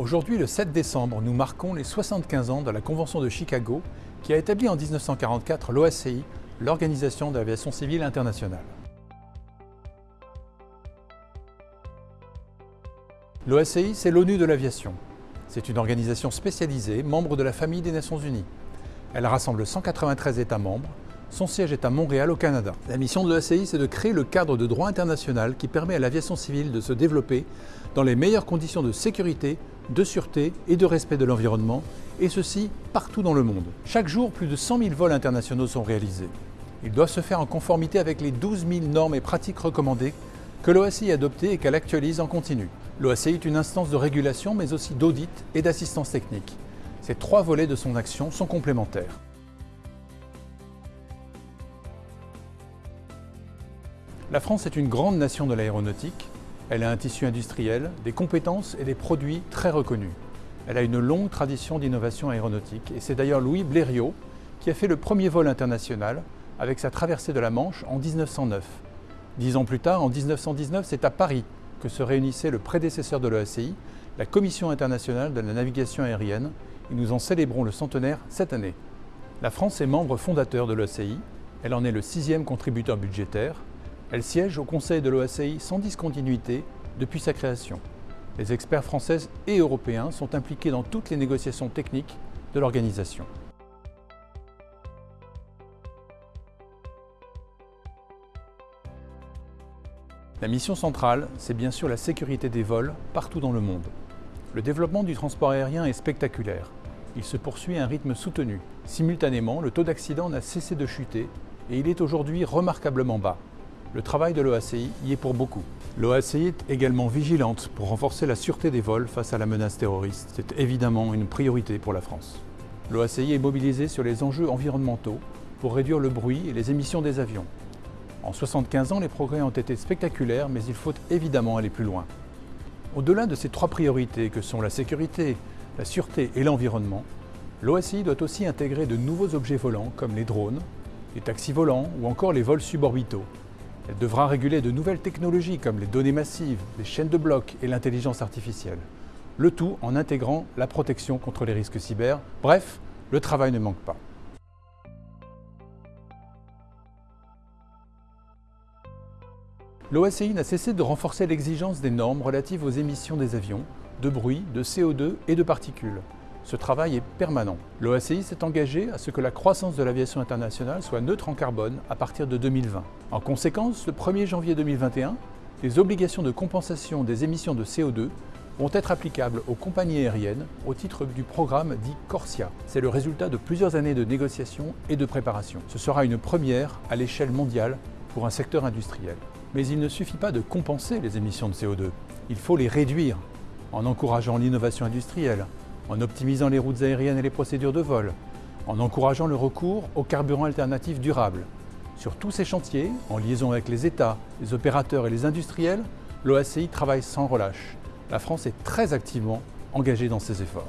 Aujourd'hui, le 7 décembre, nous marquons les 75 ans de la Convention de Chicago qui a établi en 1944 l'OACI, l'Organisation d'aviation civile internationale. L'OACI, c'est l'ONU de l'aviation. C'est une organisation spécialisée, membre de la famille des Nations Unies. Elle rassemble 193 États membres. Son siège est à Montréal, au Canada. La mission de l'OACI, c'est de créer le cadre de droit international qui permet à l'aviation civile de se développer dans les meilleures conditions de sécurité, de sûreté et de respect de l'environnement, et ceci partout dans le monde. Chaque jour, plus de 100 000 vols internationaux sont réalisés. Ils doivent se faire en conformité avec les 12 000 normes et pratiques recommandées que l'OACI a adoptées et qu'elle actualise en continu. L'OACI est une instance de régulation mais aussi d'audit et d'assistance technique. Ces trois volets de son action sont complémentaires. La France est une grande nation de l'aéronautique elle a un tissu industriel, des compétences et des produits très reconnus. Elle a une longue tradition d'innovation aéronautique et c'est d'ailleurs Louis Blériot qui a fait le premier vol international avec sa traversée de la Manche en 1909. Dix ans plus tard, en 1919, c'est à Paris que se réunissait le prédécesseur de l'OACI, la Commission internationale de la navigation aérienne, et nous en célébrons le centenaire cette année. La France est membre fondateur de l'OACI, elle en est le sixième contributeur budgétaire, elle siège au Conseil de l'OACI sans discontinuité depuis sa création. Les experts français et européens sont impliqués dans toutes les négociations techniques de l'organisation. La mission centrale, c'est bien sûr la sécurité des vols partout dans le monde. Le développement du transport aérien est spectaculaire. Il se poursuit à un rythme soutenu. Simultanément, le taux d'accident n'a cessé de chuter et il est aujourd'hui remarquablement bas. Le travail de l'OACI y est pour beaucoup. L'OACI est également vigilante pour renforcer la sûreté des vols face à la menace terroriste. C'est évidemment une priorité pour la France. L'OACI est mobilisée sur les enjeux environnementaux pour réduire le bruit et les émissions des avions. En 75 ans, les progrès ont été spectaculaires, mais il faut évidemment aller plus loin. Au-delà de ces trois priorités que sont la sécurité, la sûreté et l'environnement, l'OACI doit aussi intégrer de nouveaux objets volants comme les drones, les taxis volants ou encore les vols suborbitaux, elle devra réguler de nouvelles technologies comme les données massives, les chaînes de blocs et l'intelligence artificielle. Le tout en intégrant la protection contre les risques cyber. Bref, le travail ne manque pas. L'OACI n'a cessé de renforcer l'exigence des normes relatives aux émissions des avions, de bruit, de CO2 et de particules. Ce travail est permanent. L'OACI s'est engagé à ce que la croissance de l'aviation internationale soit neutre en carbone à partir de 2020. En conséquence, le 1er janvier 2021, les obligations de compensation des émissions de CO2 vont être applicables aux compagnies aériennes au titre du programme dit Corsia. C'est le résultat de plusieurs années de négociations et de préparation. Ce sera une première à l'échelle mondiale pour un secteur industriel. Mais il ne suffit pas de compenser les émissions de CO2, il faut les réduire en encourageant l'innovation industrielle, en optimisant les routes aériennes et les procédures de vol, en encourageant le recours aux carburants alternatifs durables. Sur tous ces chantiers, en liaison avec les États, les opérateurs et les industriels, l'OACI travaille sans relâche. La France est très activement engagée dans ces efforts.